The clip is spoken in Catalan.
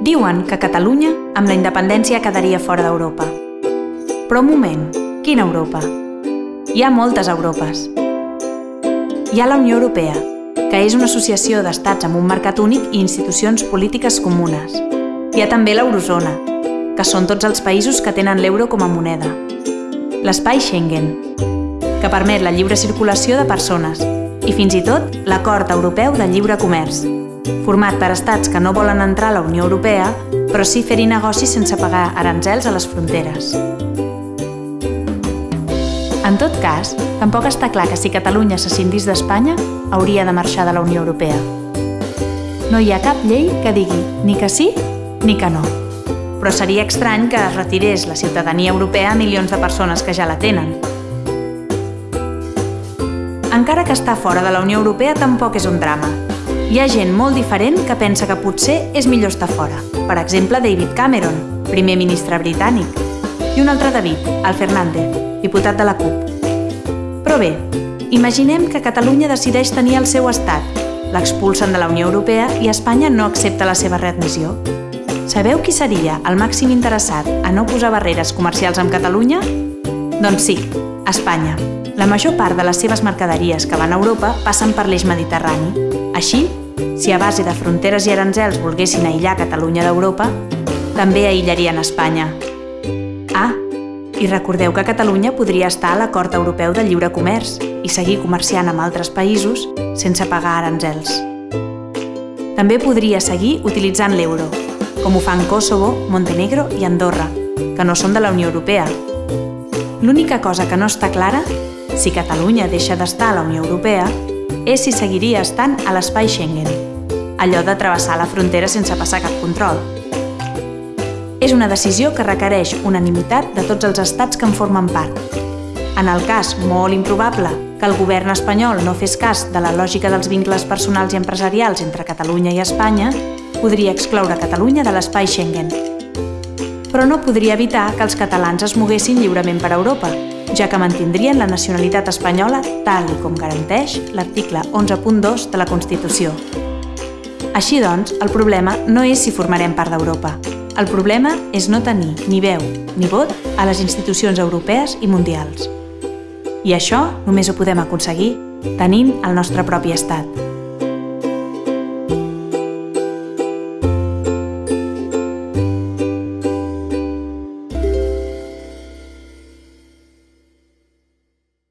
Diuen que Catalunya, amb la independència, quedaria fora d'Europa. Però un moment, quina Europa? Hi ha moltes Europes. Hi ha la Unió Europea, que és una associació d'estats amb un mercat únic i institucions polítiques comunes. Hi ha també l'Eurozona, que són tots els països que tenen l'euro com a moneda. L'espai Schengen, que permet la lliure circulació de persones, i fins i tot l'Acord Europeu de Lliure Comerç, format per estats que no volen entrar a la Unió Europea, però sí fer-hi negocis sense pagar aranzels a les fronteres. En tot cas, tampoc està clar que si Catalunya s'escindís d'Espanya, hauria de marxar de la Unió Europea. No hi ha cap llei que digui ni que sí ni que no. Però seria estrany que es retirés la ciutadania europea a milions de persones que ja la tenen, encara que estar fora de la Unió Europea tampoc és un drama. Hi ha gent molt diferent que pensa que potser és millor estar fora. Per exemple, David Cameron, primer ministre britànic, i un altre David, el Fernández, diputat de la CUP. Però bé, imaginem que Catalunya decideix tenir el seu estat, l'expulsen de la Unió Europea i Espanya no accepta la seva readmissió. Sabeu qui seria el màxim interessat a no posar barreres comercials amb Catalunya? Doncs sí, Espanya. La major part de les seves mercaderies que van a Europa passen per l'eix mediterrani. Així, si a base de fronteres i aranzels volguessin aïllar Catalunya d'Europa, també aïllarien Espanya. Ah, i recordeu que Catalunya podria estar a l'Acord Europeu de Lliure Comerç i seguir comerciant amb altres països sense pagar aranzels. També podria seguir utilitzant l'euro, com ho fan Kosovo, Montenegro i Andorra, que no són de la Unió Europea. L'única cosa que no està clara si Catalunya deixa d'estar a la Unió Europea, és si seguiria estant a l'espai Schengen, allò de travessar la frontera sense passar cap control. És una decisió que requereix unanimitat de tots els estats que en formen part. En el cas molt improbable que el govern espanyol no fes cas de la lògica dels vincles personals i empresarials entre Catalunya i Espanya, podria excloure Catalunya de l'espai Schengen. Però no podria evitar que els catalans es moguessin lliurement per Europa, ja que mantindrien la nacionalitat espanyola tal i com garanteix l'article 11.2 de la Constitució. Així doncs, el problema no és si formarem part d'Europa. El problema és no tenir ni veu ni vot a les institucions europees i mundials. I això només ho podem aconseguir tenint el nostre propi estat.